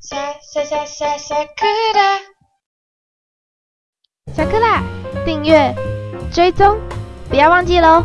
下下下下下课啦！下课啦！订阅、追踪，不要忘记喽。